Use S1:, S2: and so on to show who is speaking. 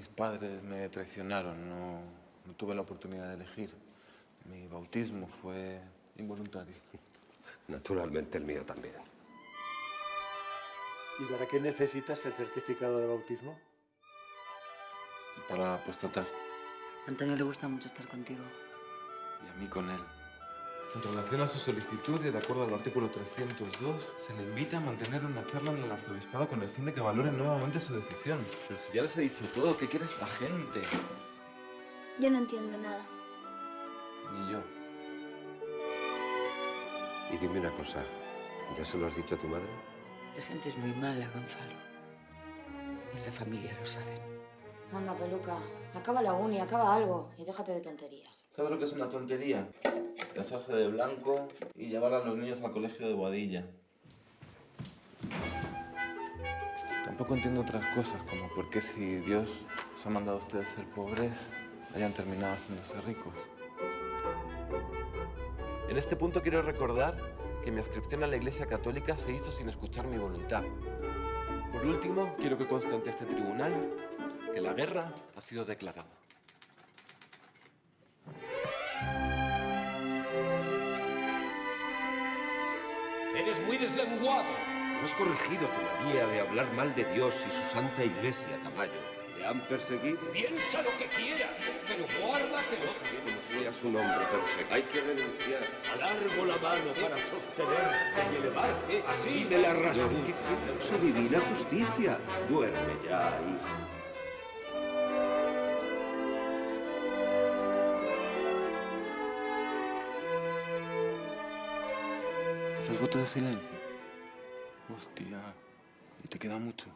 S1: Mis padres me traicionaron, no, no tuve la oportunidad de elegir. Mi bautismo fue involuntario.
S2: Naturalmente el mío también.
S3: ¿Y para qué necesitas el certificado de bautismo?
S1: Para apostatar.
S4: A Antonio le gusta mucho estar contigo.
S1: Y a mí con él. En relación a su solicitud y de acuerdo al artículo 302, se le invita a mantener una charla en el arzobispado con el fin de que valoren nuevamente su decisión. Pero si ya les he dicho todo, ¿qué quiere esta gente?
S5: Yo no entiendo nada.
S1: Ni yo.
S2: Y dime una cosa, ¿ya se lo has dicho a tu madre?
S4: La gente es muy mala, Gonzalo. En la familia lo saben.
S6: Anda, peluca. Acaba la uni, acaba algo y déjate de tonterías.
S1: ¿Sabes lo que es una tontería? Casarse de blanco y llevar a los niños al colegio de Boadilla. Tampoco entiendo otras cosas, como por qué si Dios os ha mandado a ustedes ser pobres, hayan terminado haciéndose ricos.
S7: En este punto quiero recordar que mi inscripción a la Iglesia Católica se hizo sin escuchar mi voluntad. Por último, quiero que conste ante este tribunal que la guerra ha sido declarada.
S8: Eres muy deslenguado.
S2: No has corregido tu manía de hablar mal de Dios y su santa iglesia, Tamayo. ¿Te han perseguido?
S8: Piensa lo que quieras, pero guárdatelo.
S2: Como seas un hombre perfecto. Hay que renunciar.
S8: Alargo la mano para sostenerte y elevarte así.
S2: me la razón. Su divina justicia. Duerme ya, hijo.
S1: ¿Haz el voto de silencio? Hostia, ¿y te queda mucho?